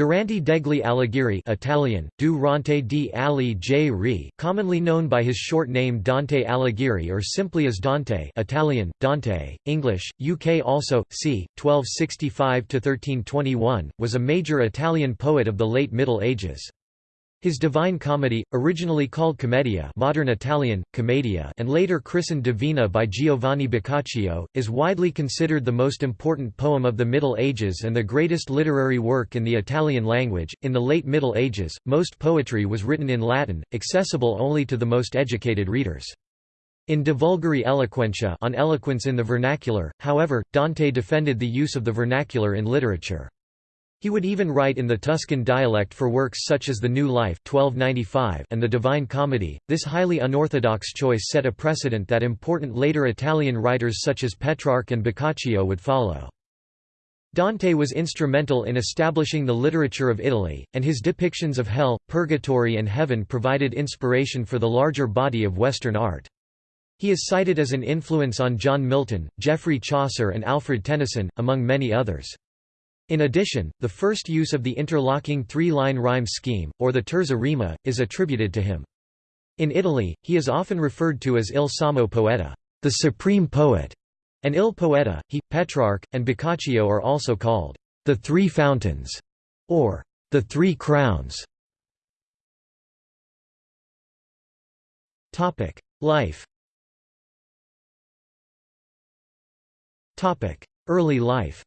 Durante degli Alighieri Italian, Durante di Alighieri, commonly known by his short name Dante Alighieri or simply as Dante Italian, Dante, English, UK also, c. 1265–1321, was a major Italian poet of the late Middle Ages. His Divine Comedy, originally called Commedia modern Italian, Commedia and later christened Divina by Giovanni Boccaccio, is widely considered the most important poem of the Middle Ages and the greatest literary work in the Italian language. In the late Middle Ages, most poetry was written in Latin, accessible only to the most educated readers. In De Vulgari Eloquentia on eloquence in the vernacular, however, Dante defended the use of the vernacular in literature. He would even write in the Tuscan dialect for works such as The New Life 1295 and The Divine Comedy. This highly unorthodox choice set a precedent that important later Italian writers such as Petrarch and Boccaccio would follow. Dante was instrumental in establishing the literature of Italy, and his depictions of hell, purgatory and heaven provided inspiration for the larger body of Western art. He is cited as an influence on John Milton, Geoffrey Chaucer and Alfred Tennyson, among many others. In addition, the first use of the interlocking three-line rhyme scheme, or the terza rima, is attributed to him. In Italy, he is often referred to as il sommo poeta, the supreme poet, and il poeta. He, Petrarch, and Boccaccio are also called the three fountains, or the three crowns. Topic: Life. Topic: Early life.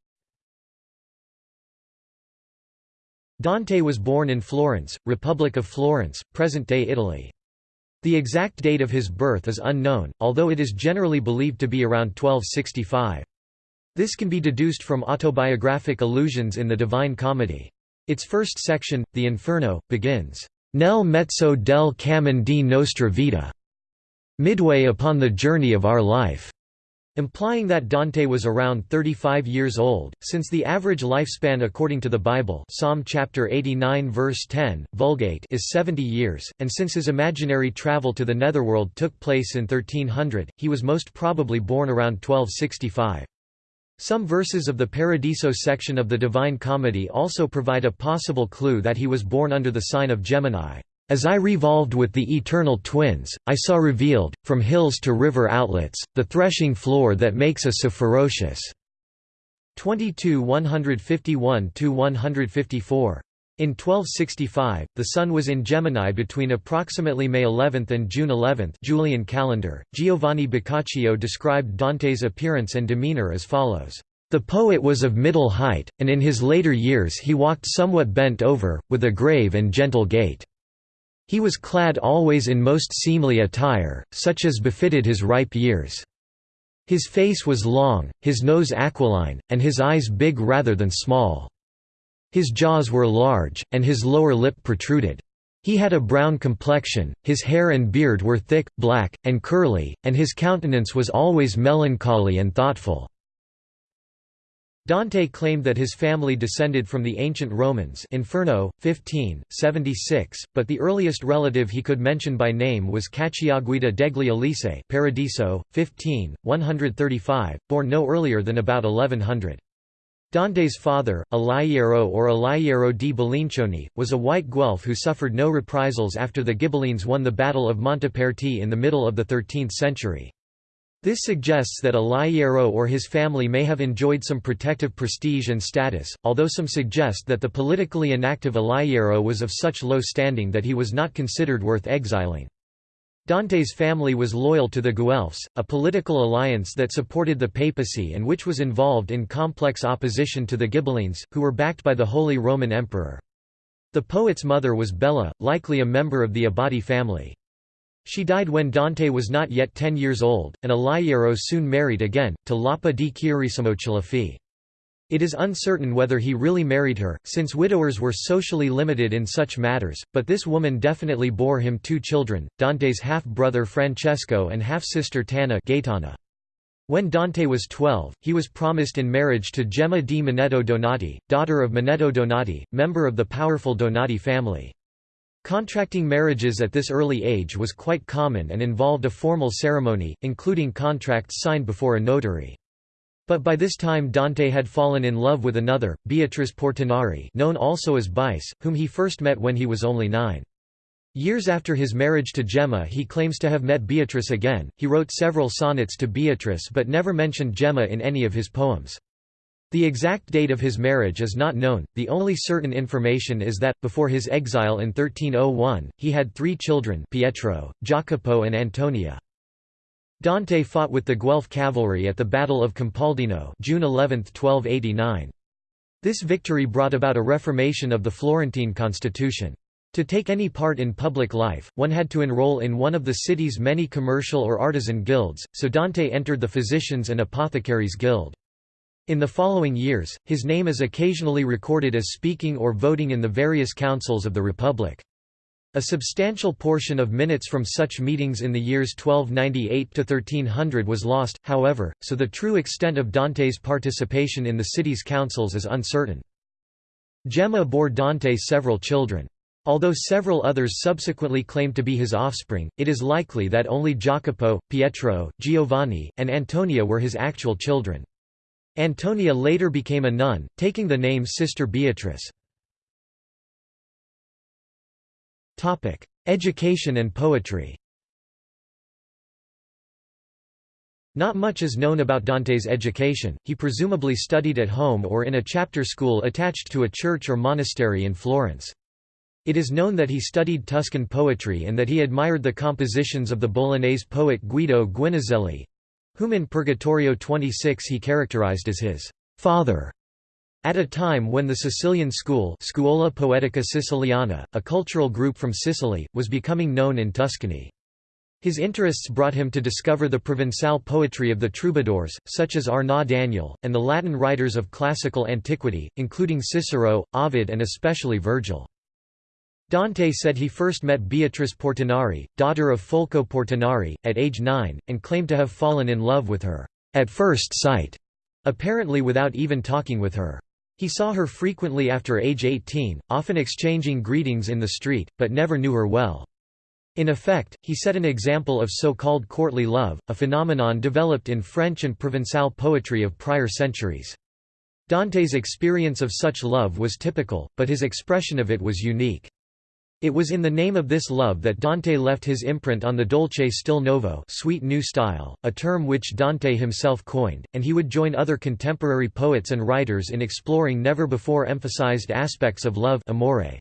Dante was born in Florence, Republic of Florence, present-day Italy. The exact date of his birth is unknown, although it is generally believed to be around 1265. This can be deduced from autobiographic allusions in the Divine Comedy. Its first section, the Inferno, begins, Nel mezzo del cammin di nostra vita, midway upon the journey of our life implying that Dante was around 35 years old, since the average lifespan according to the Bible Psalm chapter 89 verse 10, Vulgate is 70 years, and since his imaginary travel to the netherworld took place in 1300, he was most probably born around 1265. Some verses of the Paradiso section of the Divine Comedy also provide a possible clue that he was born under the sign of Gemini. As I revolved with the eternal twins, I saw revealed, from hills to river outlets, the threshing floor that makes us so ferocious. 22 151–154. In 1265, the Sun was in Gemini between approximately May 11 and June 11 Julian calendar. Giovanni Boccaccio described Dante's appearance and demeanor as follows. The poet was of middle height, and in his later years he walked somewhat bent over, with a grave and gentle gait. He was clad always in most seemly attire, such as befitted his ripe years. His face was long, his nose aquiline, and his eyes big rather than small. His jaws were large, and his lower lip protruded. He had a brown complexion, his hair and beard were thick, black, and curly, and his countenance was always melancholy and thoughtful. Dante claimed that his family descended from the ancient Romans Inferno, 15, 76, but the earliest relative he could mention by name was Cacciaguida degli Elisei Paradiso, 15, 135, born no earlier than about 1100. Dante's father, Alaiero or Alaiero di Bellincioni, was a white Guelph who suffered no reprisals after the Ghibellines won the Battle of Montaperti in the middle of the 13th century. This suggests that Alaiero or his family may have enjoyed some protective prestige and status, although some suggest that the politically inactive Alaiero was of such low standing that he was not considered worth exiling. Dante's family was loyal to the Guelphs, a political alliance that supported the papacy and which was involved in complex opposition to the Ghibellines, who were backed by the Holy Roman Emperor. The poet's mother was Bella, likely a member of the Abbati family. She died when Dante was not yet ten years old, and Alaiero soon married again, to Lapa di Chiarissimo Cialuffi. It is uncertain whether he really married her, since widowers were socially limited in such matters, but this woman definitely bore him two children, Dante's half-brother Francesco and half-sister Tana Gaetana. When Dante was 12, he was promised in marriage to Gemma di Manetto Donati, daughter of Manetto Donati, member of the powerful Donati family. Contracting marriages at this early age was quite common and involved a formal ceremony, including contracts signed before a notary. But by this time Dante had fallen in love with another, Beatrice Portinari known also as Bice, whom he first met when he was only nine. Years after his marriage to Gemma he claims to have met Beatrice again. He wrote several sonnets to Beatrice but never mentioned Gemma in any of his poems. The exact date of his marriage is not known, the only certain information is that, before his exile in 1301, he had three children Pietro, Jacopo and Antonia. Dante fought with the Guelph cavalry at the Battle of Campaldino June 11, 1289. This victory brought about a reformation of the Florentine constitution. To take any part in public life, one had to enroll in one of the city's many commercial or artisan guilds, so Dante entered the Physicians' and Apothecaries' Guild. In the following years, his name is occasionally recorded as speaking or voting in the various councils of the Republic. A substantial portion of minutes from such meetings in the years 1298 to 1300 was lost, however, so the true extent of Dante's participation in the city's councils is uncertain. Gemma bore Dante several children. Although several others subsequently claimed to be his offspring, it is likely that only Jacopo, Pietro, Giovanni, and Antonia were his actual children. Antonia later became a nun, taking the name Sister Beatrice. Education and poetry Not much is known about Dante's education, he presumably studied at home or in a chapter school attached to a church or monastery in Florence. It is known that he studied Tuscan poetry and that he admired the compositions of the Bolognese poet Guido Guinizelli—whom in Purgatorio 26 he characterized as his «father». At a time when the Sicilian school Scuola Poetica Siciliana, a cultural group from Sicily, was becoming known in Tuscany. His interests brought him to discover the Provençal poetry of the troubadours, such as Arnaut Daniel, and the Latin writers of classical antiquity, including Cicero, Ovid and especially Virgil. Dante said he first met Beatrice Portinari, daughter of Folco Portinari, at age nine, and claimed to have fallen in love with her, at first sight, apparently without even talking with her. He saw her frequently after age 18, often exchanging greetings in the street, but never knew her well. In effect, he set an example of so-called courtly love, a phenomenon developed in French and Provençal poetry of prior centuries. Dante's experience of such love was typical, but his expression of it was unique. It was in the name of this love that Dante left his imprint on the dolce stil nuovo sweet new style, a term which Dante himself coined, and he would join other contemporary poets and writers in exploring never-before emphasized aspects of love amore.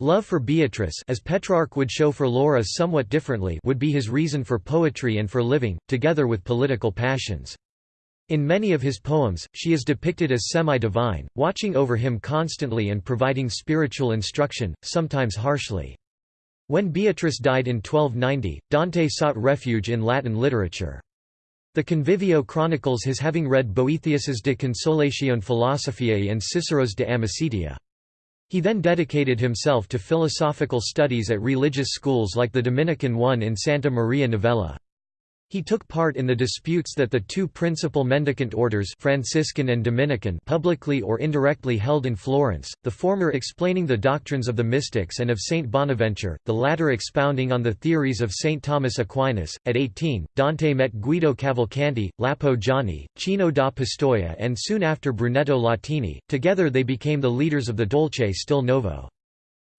Love for Beatrice as Petrarch would show for Laura somewhat differently would be his reason for poetry and for living, together with political passions. In many of his poems, she is depicted as semi-divine, watching over him constantly and providing spiritual instruction, sometimes harshly. When Beatrice died in 1290, Dante sought refuge in Latin literature. The Convivio chronicles his having read Boethius's De Consolatione Philosophiae and Cicero's De Amicitia. He then dedicated himself to philosophical studies at religious schools like the Dominican one in Santa Maria Novella. He took part in the disputes that the two principal mendicant orders Franciscan and Dominican publicly or indirectly held in Florence, the former explaining the doctrines of the mystics and of Saint Bonaventure, the latter expounding on the theories of Saint Thomas Aquinas. At 18, Dante met Guido Cavalcanti, Lapo Gianni, Cino da Pistoia and soon after Brunetto Latini, together they became the leaders of the Dolce Stil Nuovo.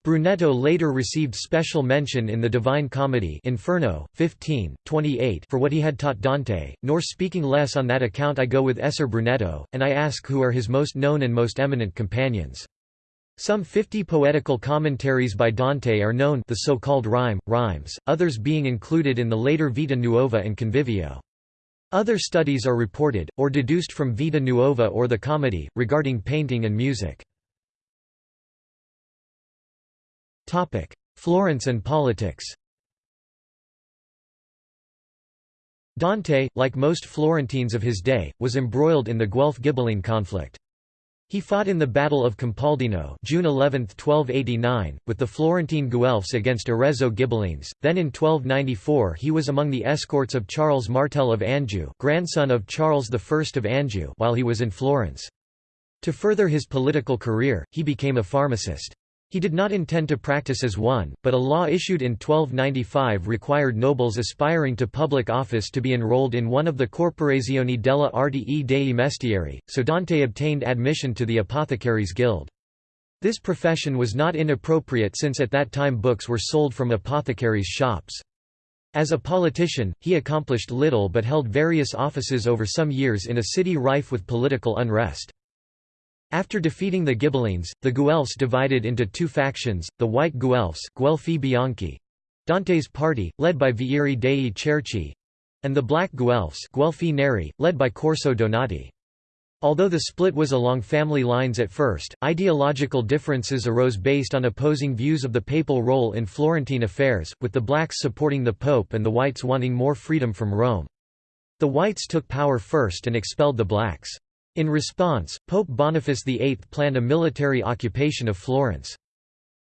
Brunetto later received special mention in the Divine Comedy Inferno, 15, 28 for what he had taught Dante, nor speaking less on that account I go with Esser Brunetto, and I ask who are his most known and most eminent companions. Some 50 poetical commentaries by Dante are known the so-called rime, rhymes, others being included in the later Vita Nuova and Convivio. Other studies are reported, or deduced from Vita Nuova or the Comedy, regarding painting and music. Florence and politics Dante, like most Florentines of his day, was embroiled in the Guelph-Ghibelline conflict. He fought in the Battle of Campaldino June 11, 1289, with the Florentine Guelphs against Arezzo Ghibellines. Then in 1294 he was among the escorts of Charles Martel of Anjou grandson of Charles I of Anjou while he was in Florence. To further his political career, he became a pharmacist. He did not intend to practice as one, but a law issued in 1295 required nobles aspiring to public office to be enrolled in one of the Corporazioni della Arte e dei Mestieri, so Dante obtained admission to the Apothecaries Guild. This profession was not inappropriate since at that time books were sold from apothecaries' shops. As a politician, he accomplished little but held various offices over some years in a city rife with political unrest. After defeating the Ghibellines, the Guelphs divided into two factions, the White Guelphs Guelfi Bianchi, Dante's party, led by Vieri dei Cerchi, and the Black Guelphs Guelfi Neri, led by Corso Donati. Although the split was along family lines at first, ideological differences arose based on opposing views of the papal role in Florentine affairs, with the blacks supporting the pope and the whites wanting more freedom from Rome. The whites took power first and expelled the blacks. In response, Pope Boniface VIII planned a military occupation of Florence.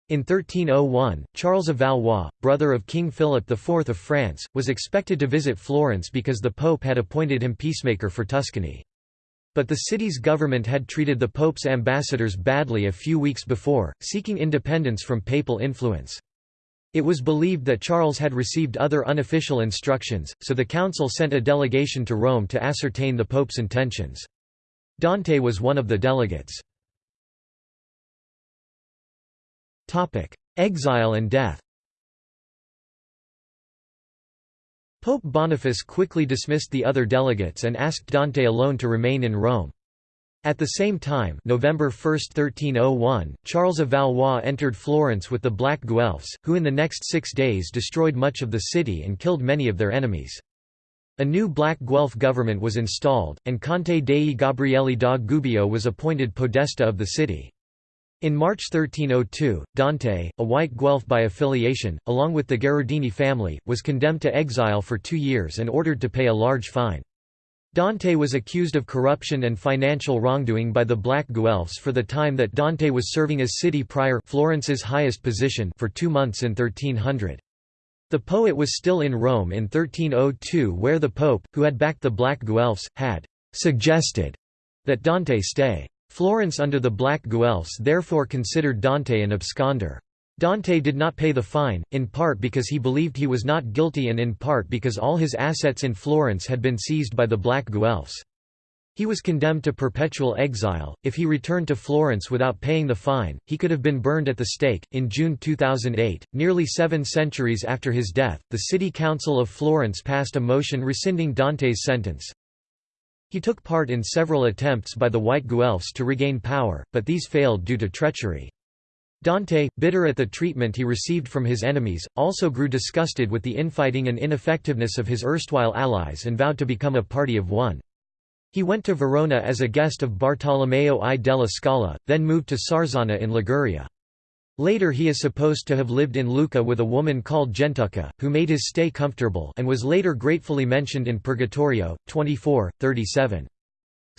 In 1301, Charles of Valois, brother of King Philip IV of France, was expected to visit Florence because the Pope had appointed him peacemaker for Tuscany. But the city's government had treated the Pope's ambassadors badly a few weeks before, seeking independence from papal influence. It was believed that Charles had received other unofficial instructions, so the council sent a delegation to Rome to ascertain the Pope's intentions. Dante was one of the delegates. Exile and death Pope Boniface quickly dismissed the other delegates and asked Dante alone to remain in Rome. At the same time November 1, 1301, Charles of Valois entered Florence with the Black Guelphs, who in the next six days destroyed much of the city and killed many of their enemies. A new Black Guelph government was installed, and Cante dei Gabrielli da Gubbio was appointed podesta of the city. In March 1302, Dante, a white Guelph by affiliation, along with the Gherardini family, was condemned to exile for two years and ordered to pay a large fine. Dante was accused of corruption and financial wrongdoing by the Black Guelphs for the time that Dante was serving as city prior Florence's highest position for two months in 1300. The poet was still in Rome in 1302 where the pope, who had backed the Black Guelphs, had «suggested» that Dante stay. Florence under the Black Guelphs therefore considered Dante an absconder. Dante did not pay the fine, in part because he believed he was not guilty and in part because all his assets in Florence had been seized by the Black Guelphs. He was condemned to perpetual exile. If he returned to Florence without paying the fine, he could have been burned at the stake. In June 2008, nearly seven centuries after his death, the City Council of Florence passed a motion rescinding Dante's sentence. He took part in several attempts by the White Guelphs to regain power, but these failed due to treachery. Dante, bitter at the treatment he received from his enemies, also grew disgusted with the infighting and ineffectiveness of his erstwhile allies and vowed to become a party of one. He went to Verona as a guest of Bartolomeo I della Scala, then moved to Sarzana in Liguria. Later he is supposed to have lived in Lucca with a woman called Gentucca, who made his stay comfortable and was later gratefully mentioned in Purgatorio, 24, 37.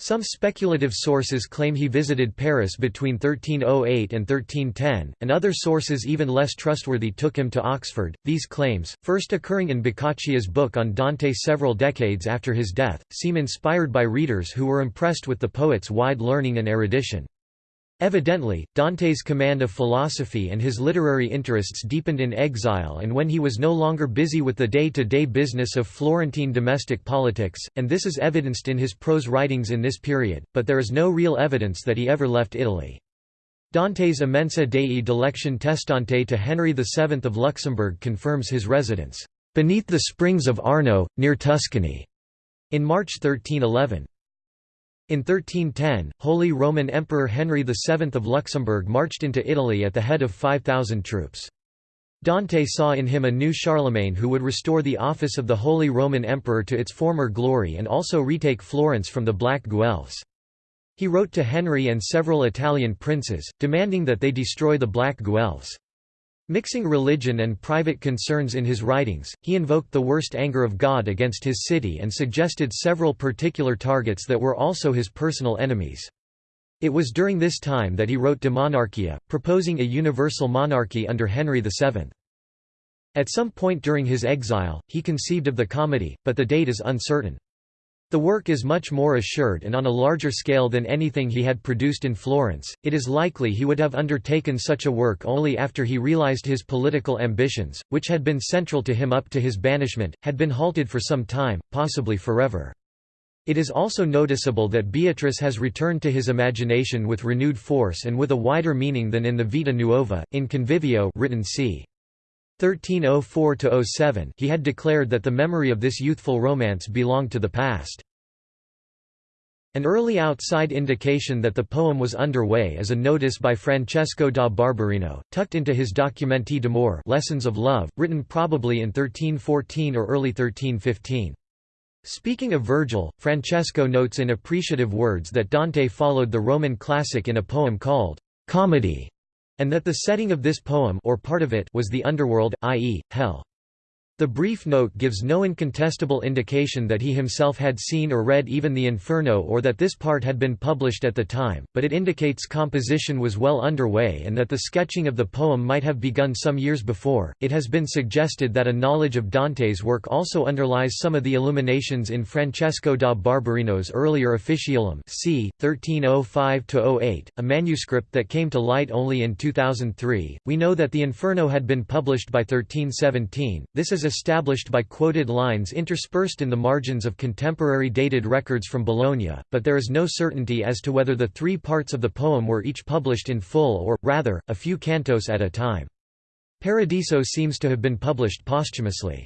Some speculative sources claim he visited Paris between 1308 and 1310, and other sources even less trustworthy took him to Oxford. These claims, first occurring in Boccaccio's book on Dante several decades after his death, seem inspired by readers who were impressed with the poet's wide learning and erudition. Evidently, Dante's command of philosophy and his literary interests deepened in exile and when he was no longer busy with the day-to-day -day business of Florentine domestic politics, and this is evidenced in his prose writings in this period, but there is no real evidence that he ever left Italy. Dante's Immensa Dei Dilectione Testante to Henry VII of Luxembourg confirms his residence, "...beneath the springs of Arno, near Tuscany", in March 1311. In 1310, Holy Roman Emperor Henry VII of Luxembourg marched into Italy at the head of 5,000 troops. Dante saw in him a new Charlemagne who would restore the office of the Holy Roman Emperor to its former glory and also retake Florence from the Black Guelphs. He wrote to Henry and several Italian princes, demanding that they destroy the Black Guelphs. Mixing religion and private concerns in his writings, he invoked the worst anger of God against his city and suggested several particular targets that were also his personal enemies. It was during this time that he wrote De Monarchia, proposing a universal monarchy under Henry VII. At some point during his exile, he conceived of the comedy, but the date is uncertain. The work is much more assured and on a larger scale than anything he had produced in Florence. It is likely he would have undertaken such a work only after he realized his political ambitions, which had been central to him up to his banishment, had been halted for some time, possibly forever. It is also noticeable that Beatrice has returned to his imagination with renewed force and with a wider meaning than in the Vita Nuova. In Convivio, written c. 1304–07 he had declared that the memory of this youthful romance belonged to the past. An early outside indication that the poem was underway is a notice by Francesco da Barberino, tucked into his Documenti d'amore Lessons of Love, written probably in 1314 or early 1315. Speaking of Virgil, Francesco notes in appreciative words that Dante followed the Roman classic in a poem called Comedy, and that the setting of this poem or part of it was the underworld, i.e., hell. The brief note gives no incontestable indication that he himself had seen or read even the Inferno or that this part had been published at the time, but it indicates composition was well underway and that the sketching of the poem might have begun some years before. It has been suggested that a knowledge of Dante's work also underlies some of the illuminations in Francesco da Barberino's earlier Officiolum c. 1305-08, a manuscript that came to light only in 2003. We know that the Inferno had been published by 1317. This is established by quoted lines interspersed in the margins of contemporary dated records from Bologna, but there is no certainty as to whether the three parts of the poem were each published in full or, rather, a few cantos at a time. Paradiso seems to have been published posthumously.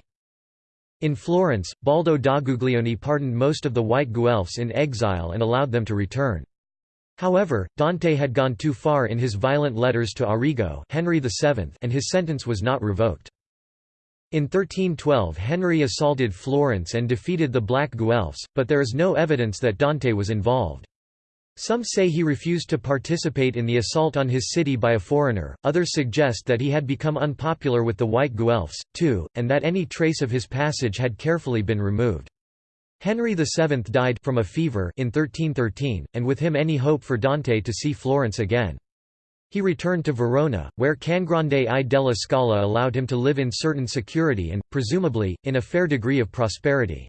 In Florence, Baldo da Guglielmi pardoned most of the white Guelphs in exile and allowed them to return. However, Dante had gone too far in his violent letters to Arrigo Henry VII and his sentence was not revoked. In 1312 Henry assaulted Florence and defeated the Black Guelphs, but there is no evidence that Dante was involved. Some say he refused to participate in the assault on his city by a foreigner, others suggest that he had become unpopular with the White Guelphs, too, and that any trace of his passage had carefully been removed. Henry VII died from a fever in 1313, and with him any hope for Dante to see Florence again. He returned to Verona, where Cangrande I della Scala allowed him to live in certain security and, presumably, in a fair degree of prosperity.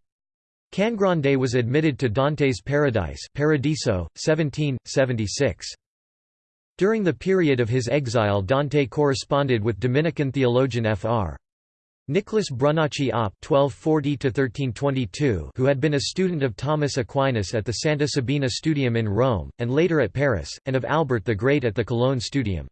Cangrande was admitted to Dante's Paradise Paradiso, 1776. During the period of his exile Dante corresponded with Dominican theologian Fr. Nicholas Brunacci op (1240–1322), who had been a student of Thomas Aquinas at the Santa Sabina Studium in Rome, and later at Paris, and of Albert the Great at the Cologne Studium.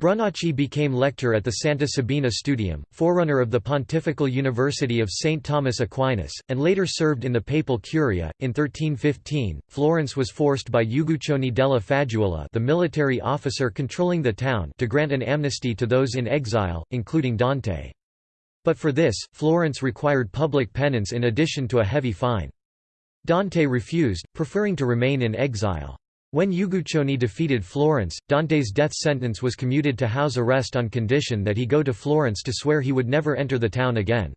Brunacci became lector at the Santa Sabina Studium, forerunner of the Pontifical University of St. Thomas Aquinas, and later served in the Papal Curia. In 1315, Florence was forced by Uguccione della Faggiola, the military officer controlling the town, to grant an amnesty to those in exile, including Dante. But for this, Florence required public penance in addition to a heavy fine. Dante refused, preferring to remain in exile. When Uguccione defeated Florence, Dante's death sentence was commuted to house arrest on condition that he go to Florence to swear he would never enter the town again.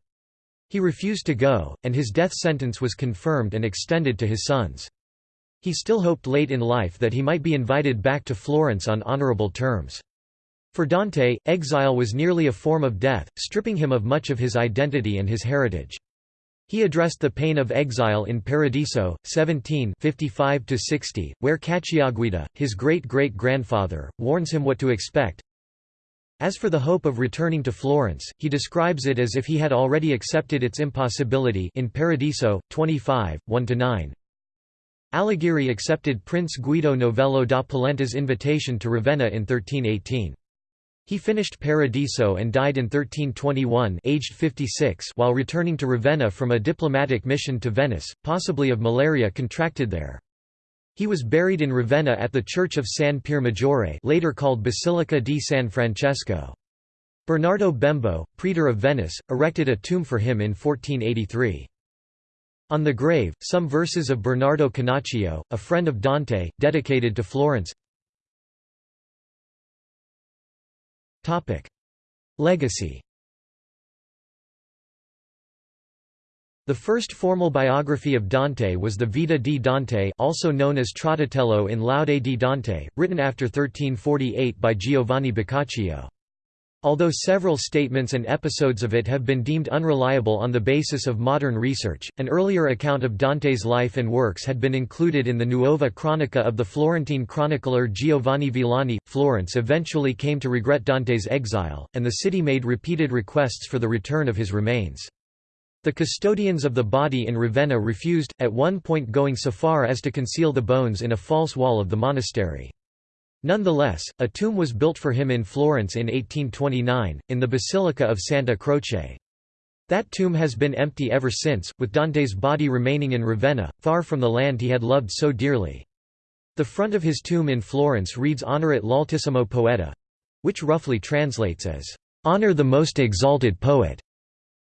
He refused to go, and his death sentence was confirmed and extended to his sons. He still hoped late in life that he might be invited back to Florence on honorable terms. For Dante, exile was nearly a form of death, stripping him of much of his identity and his heritage. He addressed the pain of exile in Paradiso, 17 55–60, where Cacciaguida, his great-great-grandfather, warns him what to expect. As for the hope of returning to Florence, he describes it as if he had already accepted its impossibility in Paradiso, 25, 1–9. Alighieri accepted Prince Guido Novello da Polenta's invitation to Ravenna in 1318. He finished Paradiso and died in 1321 aged 56 while returning to Ravenna from a diplomatic mission to Venice, possibly of malaria contracted there. He was buried in Ravenna at the Church of San Pier Maggiore later called Basilica di San Francesco. Bernardo Bembo, praetor of Venice, erected a tomb for him in 1483. On the grave, some verses of Bernardo Canaccio, a friend of Dante, dedicated to Florence Legacy The first formal biography of Dante was the Vita di Dante also known as Trattatello in Laude di Dante, written after 1348 by Giovanni Boccaccio. Although several statements and episodes of it have been deemed unreliable on the basis of modern research, an earlier account of Dante's life and works had been included in the Nuova Cronica of the Florentine chronicler Giovanni Villani. Florence eventually came to regret Dante's exile, and the city made repeated requests for the return of his remains. The custodians of the body in Ravenna refused, at one point going so far as to conceal the bones in a false wall of the monastery. Nonetheless, a tomb was built for him in Florence in 1829, in the Basilica of Santa Croce. That tomb has been empty ever since, with Dante's body remaining in Ravenna, far from the land he had loved so dearly. The front of his tomb in Florence reads Honorat l'altissimo poeta, which roughly translates as, Honor the most exalted poet.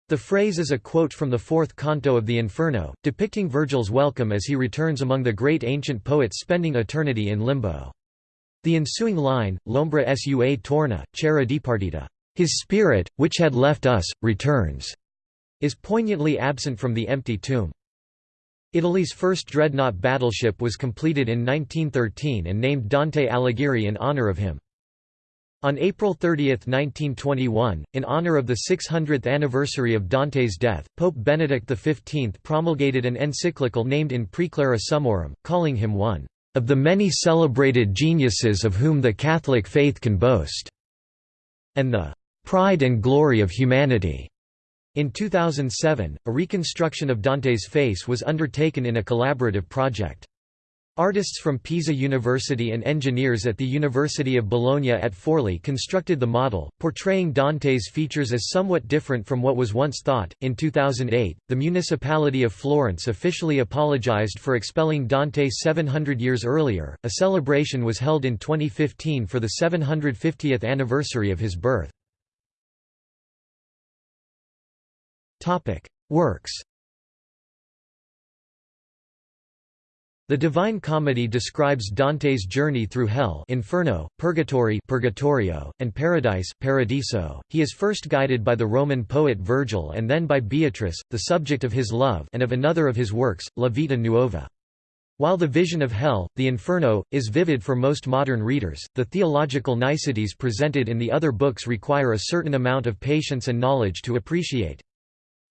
The phrase is a quote from the fourth canto of the Inferno, depicting Virgil's welcome as he returns among the great ancient poets spending eternity in limbo. The ensuing line, L'ombra sua torna, c'era dipartita, his spirit, which had left us, returns, is poignantly absent from the empty tomb. Italy's first dreadnought battleship was completed in 1913 and named Dante Alighieri in honor of him. On April 30, 1921, in honor of the 600th anniversary of Dante's death, Pope Benedict XV promulgated an encyclical named In Praeclara Summorum, calling him one of the many celebrated geniuses of whom the Catholic faith can boast, and the pride and glory of humanity. In 2007, a reconstruction of Dante's face was undertaken in a collaborative project. Artists from Pisa University and engineers at the University of Bologna at Forli constructed the model, portraying Dante's features as somewhat different from what was once thought. In 2008, the municipality of Florence officially apologized for expelling Dante 700 years earlier. A celebration was held in 2015 for the 750th anniversary of his birth. Topic: Works The Divine Comedy describes Dante's journey through hell Inferno, Purgatory Purgatorio, and Paradise Paradiso. He is first guided by the Roman poet Virgil and then by Beatrice, the subject of his love and of another of his works, La Vita Nuova. While the vision of hell, the Inferno, is vivid for most modern readers, the theological niceties presented in the other books require a certain amount of patience and knowledge to appreciate.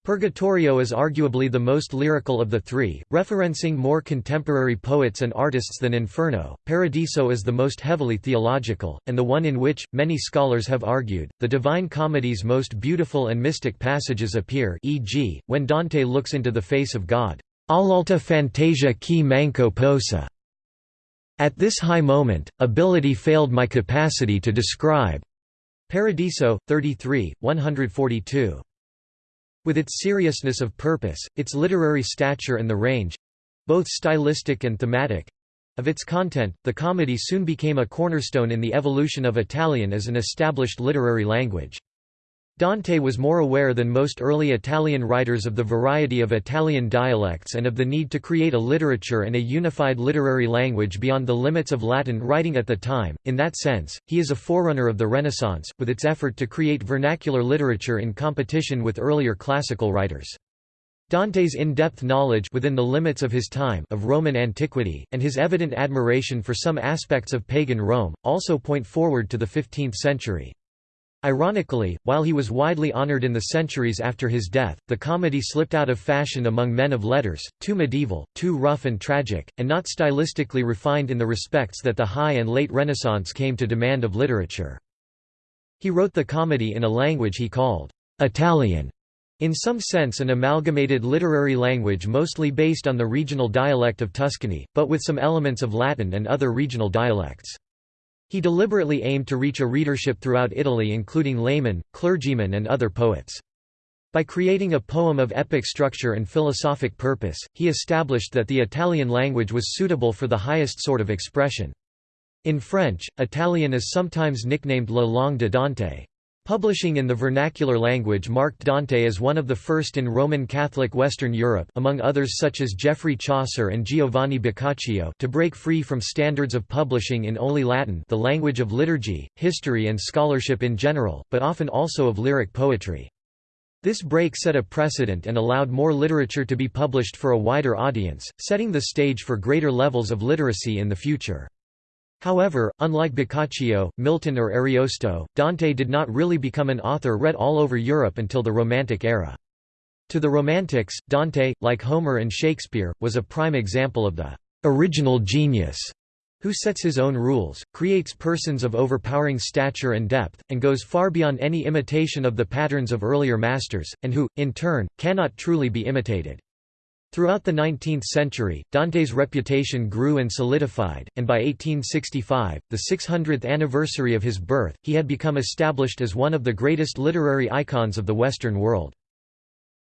Purgatorio is arguably the most lyrical of the three, referencing more contemporary poets and artists than Inferno. Paradiso is the most heavily theological, and the one in which, many scholars have argued, the Divine Comedy's most beautiful and mystic passages appear e.g., when Dante looks into the face of God. All'alta fantasia chi manco posa. At this high moment, ability failed my capacity to describe. Paradiso, 33, 142. With its seriousness of purpose, its literary stature and the range—both stylistic and thematic—of its content, the comedy soon became a cornerstone in the evolution of Italian as an established literary language. Dante was more aware than most early Italian writers of the variety of Italian dialects and of the need to create a literature and a unified literary language beyond the limits of Latin writing at the time. In that sense, he is a forerunner of the Renaissance, with its effort to create vernacular literature in competition with earlier classical writers. Dante's in-depth knowledge within the limits of his time of Roman antiquity, and his evident admiration for some aspects of pagan Rome, also point forward to the 15th century. Ironically, while he was widely honored in the centuries after his death, the comedy slipped out of fashion among men of letters, too medieval, too rough and tragic, and not stylistically refined in the respects that the High and Late Renaissance came to demand of literature. He wrote the comedy in a language he called Italian, in some sense an amalgamated literary language mostly based on the regional dialect of Tuscany, but with some elements of Latin and other regional dialects. He deliberately aimed to reach a readership throughout Italy including laymen, clergymen and other poets. By creating a poem of epic structure and philosophic purpose, he established that the Italian language was suitable for the highest sort of expression. In French, Italian is sometimes nicknamed la langue de Dante. Publishing in the vernacular language marked Dante as one of the first in Roman Catholic Western Europe among others such as Geoffrey Chaucer and Giovanni Boccaccio to break free from standards of publishing in only Latin the language of liturgy, history and scholarship in general, but often also of lyric poetry. This break set a precedent and allowed more literature to be published for a wider audience, setting the stage for greater levels of literacy in the future. However, unlike Boccaccio, Milton or Ariosto, Dante did not really become an author read all over Europe until the Romantic era. To the Romantics, Dante, like Homer and Shakespeare, was a prime example of the original genius who sets his own rules, creates persons of overpowering stature and depth, and goes far beyond any imitation of the patterns of earlier masters, and who, in turn, cannot truly be imitated. Throughout the 19th century, Dante's reputation grew and solidified, and by 1865, the 600th anniversary of his birth, he had become established as one of the greatest literary icons of the Western world.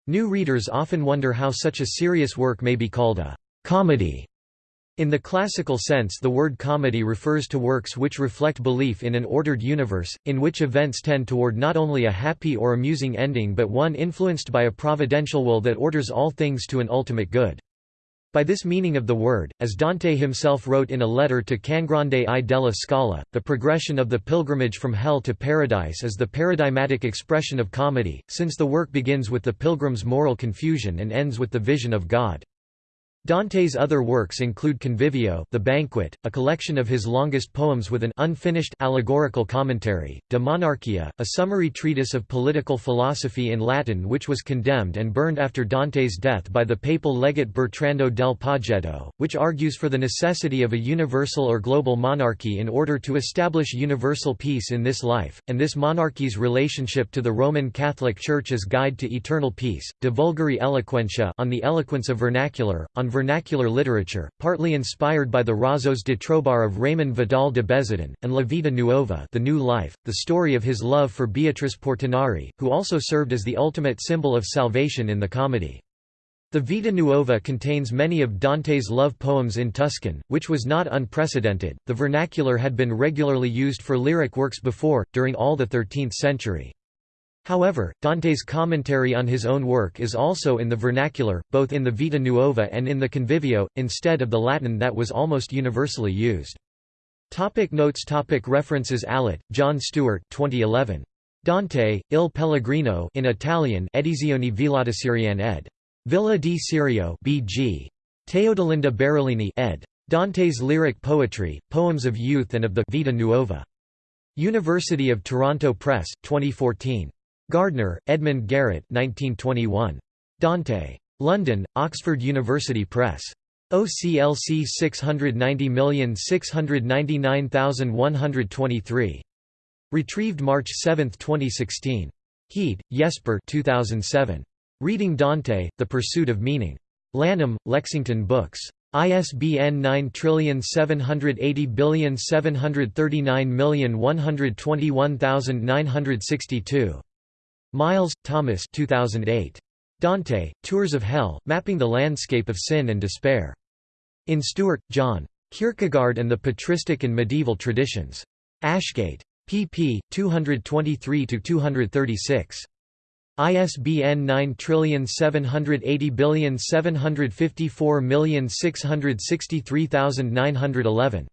New readers often wonder how such a serious work may be called a comedy. In the classical sense the word comedy refers to works which reflect belief in an ordered universe, in which events tend toward not only a happy or amusing ending but one influenced by a providential will that orders all things to an ultimate good. By this meaning of the word, as Dante himself wrote in a letter to Cangrande I della Scala, the progression of the pilgrimage from hell to paradise is the paradigmatic expression of comedy, since the work begins with the pilgrim's moral confusion and ends with the vision of God. Dante's other works include Convivio the Banquet, a collection of his longest poems with an unfinished allegorical commentary, De Monarchia, a summary treatise of political philosophy in Latin which was condemned and burned after Dante's death by the papal legate Bertrando del Poggetto, which argues for the necessity of a universal or global monarchy in order to establish universal peace in this life, and this monarchy's relationship to the Roman Catholic Church as guide to eternal peace, De Vulgari Eloquentia on the eloquence of vernacular, on vernacular literature, partly inspired by the Razos de Trobar of Raymond Vidal de Bézardin, and La Vita Nuova the New Life, the story of his love for Beatrice Portinari, who also served as the ultimate symbol of salvation in the comedy. The Vita Nuova contains many of Dante's love poems in Tuscan, which was not unprecedented. The vernacular had been regularly used for lyric works before, during all the 13th century. However, Dante's commentary on his own work is also in the vernacular, both in the Vita Nuova and in the Convivio, instead of the Latin that was almost universally used. Topic notes topic References Allott, John Stewart 2011. Dante, Il Pellegrino in Italian Edizioni Villadasiriane ed. Villa di Sirio B.G. Teodolinda Barolini ed. Dante's Lyric Poetry, Poems of Youth and of the Vita Nuova. University of Toronto Press, 2014. Gardner, Edmund Garrett 1921. Dante. London, Oxford University Press. OCLC 690699123. Retrieved March 7, 2016. Heed, Jesper 2007. Reading Dante, The Pursuit of Meaning. Lanham, Lexington Books. ISBN 9780739121962. Miles, Thomas 2008. Dante, Tours of Hell, Mapping the Landscape of Sin and Despair. In Stewart, John. Kierkegaard and the Patristic and Medieval Traditions. Ashgate. pp. 223–236. ISBN 9780754663911.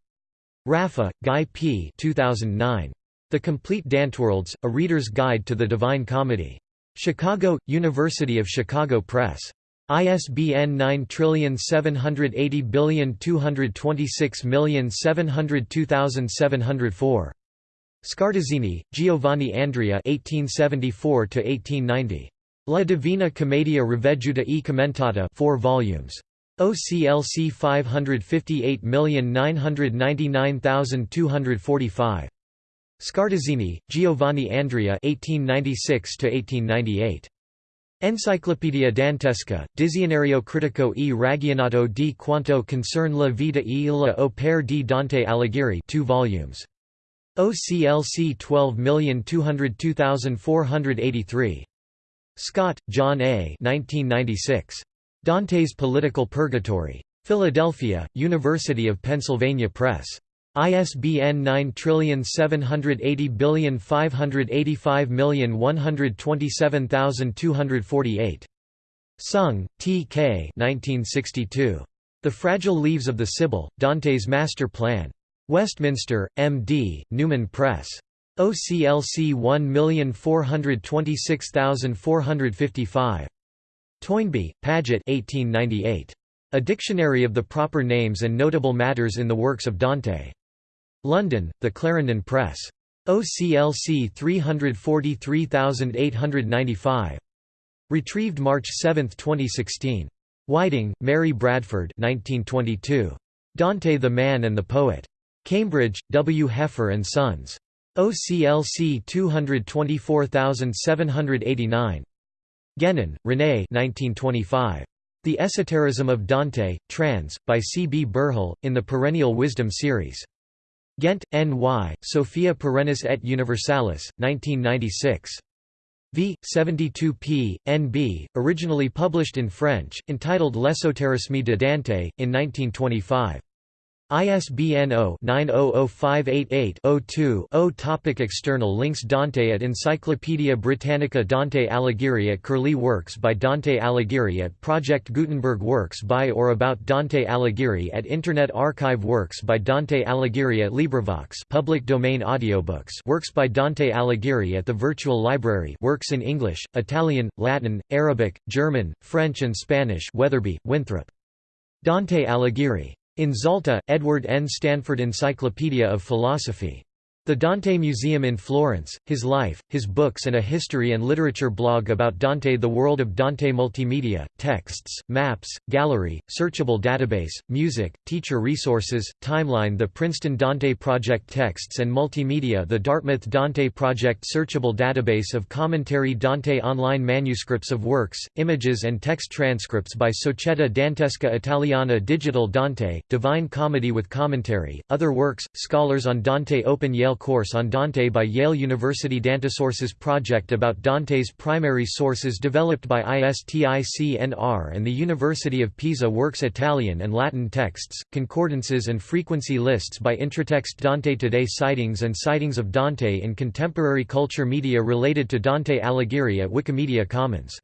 Raffa, Guy P. 2009. The Complete Danteworlds, A Reader's Guide to the Divine Comedy. Chicago, University of Chicago Press. ISBN 9780226702704. Scartazzini, Giovanni Andrea 1874 La Divina Commedia riveduta e commentata 4 volumes. OCLC 558999245. Scartazzini, Giovanni Andrea 1896 Enciclopedia Dantesca, Dizionario critico e ragionato di quanto concerne la vita e la opere di Dante Alighieri 2 volumes. OCLC 12202483. Scott, John A. 1996. Dante's Political Purgatory. Philadelphia, University of Pennsylvania Press. ISBN 9780585127248. Seung, T. K. 1962. The Fragile Leaves of the Sibyl, Dante's Master Plan. Westminster, M.D., Newman Press. OCLC 1426455. Toynbee, Paget 1898. A Dictionary of the Proper Names and Notable Matters in the Works of Dante. London, The Clarendon Press. OCLC 343895. Retrieved March 7, 2016. Whiting, Mary Bradford 1922. Dante the Man and the Poet. Cambridge, W. Heffer and Sons. OCLC 224789. Guénon, René 1925. The Esotericism of Dante, trans. by C. B. Burhill, in the Perennial Wisdom series. Ghent, N.Y., Sophia Perennis et Universalis, 1996. v. 72p. N.B., originally published in French, entitled L'ésotérisme de Dante, in 1925. ISBN 0-900588-02-0 Topic External links Dante at Encyclopædia Britannica Dante Alighieri at Curlie Works by Dante Alighieri at Project Gutenberg Works by or about Dante Alighieri at Internet Archive Works by Dante Alighieri at LibriVox public domain audiobooks Works by Dante Alighieri at the Virtual Library works in English, Italian, Latin, Arabic, German, French and Spanish Wetherbee, Winthrop. Dante Alighieri. In Zalta, Edward N. Stanford Encyclopedia of Philosophy. The Dante Museum in Florence, his life, his books and a history and literature blog about Dante The World of Dante Multimedia, texts, maps, gallery, searchable database, music, teacher resources, timeline The Princeton Dante Project texts and multimedia The Dartmouth Dante Project searchable database of commentary Dante online manuscripts of works, images and text transcripts by Società Dantesca Italiana Digital Dante, Divine Comedy with Commentary, Other Works, Scholars on Dante Open Yale course on Dante by Yale University Dantesources project about Dante's primary sources developed by ISTICNR and the University of Pisa works Italian and Latin texts, concordances and frequency lists by Intratext Dante Today Citings and sightings of Dante in contemporary culture media related to Dante Alighieri at Wikimedia Commons